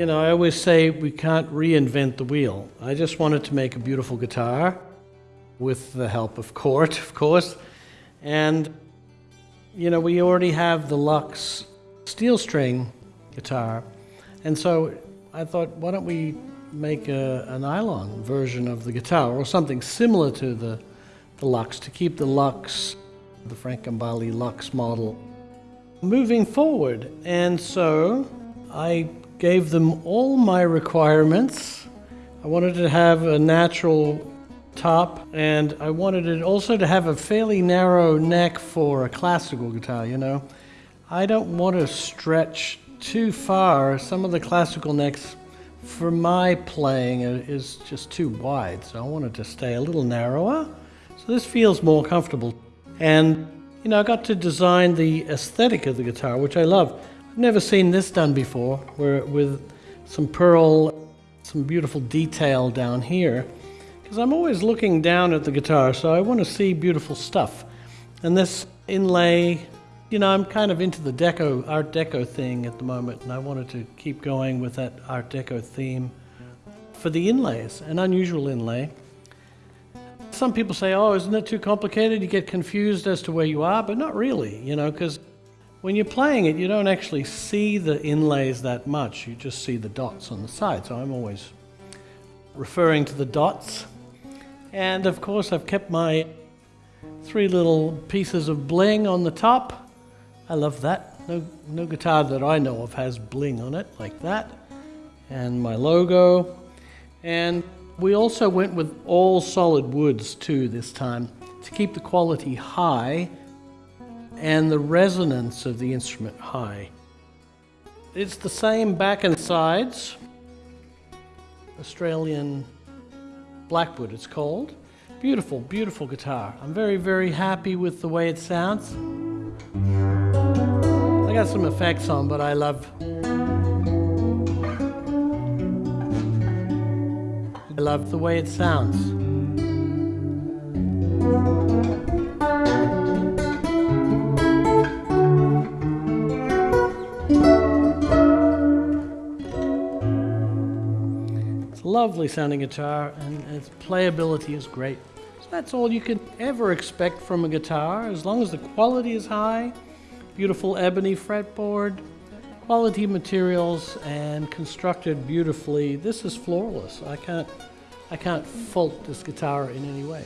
you know, I always say we can't reinvent the wheel. I just wanted to make a beautiful guitar with the help of Cort, of course. And, you know, we already have the Lux steel string guitar. And so I thought, why don't we make a, a nylon version of the guitar or something similar to the, the Lux to keep the Lux, the Frank Gambale Lux model, moving forward. And so I gave them all my requirements. I wanted to have a natural top and I wanted it also to have a fairly narrow neck for a classical guitar, you know. I don't want to stretch too far. Some of the classical necks for my playing is just too wide, so I wanted to stay a little narrower. So this feels more comfortable. And, you know, I got to design the aesthetic of the guitar, which I love. Never seen this done before, where with some pearl, some beautiful detail down here. Because I'm always looking down at the guitar, so I want to see beautiful stuff. And this inlay you know, I'm kind of into the deco, Art Deco thing at the moment, and I wanted to keep going with that Art Deco theme for the inlays, an unusual inlay. Some people say, oh, isn't it too complicated? You get confused as to where you are, but not really, you know, because when you're playing it, you don't actually see the inlays that much. You just see the dots on the side. So I'm always referring to the dots. And of course, I've kept my three little pieces of bling on the top. I love that. No, no guitar that I know of has bling on it like that. And my logo. And we also went with all solid woods too this time to keep the quality high and the resonance of the instrument high. It's the same back and sides. Australian Blackwood it's called. Beautiful, beautiful guitar. I'm very, very happy with the way it sounds. I got some effects on, but I love I love the way it sounds. Lovely sounding guitar and its playability is great. So that's all you can ever expect from a guitar as long as the quality is high beautiful ebony fretboard, quality materials, and constructed beautifully. This is flawless. I can't, I can't fault this guitar in any way.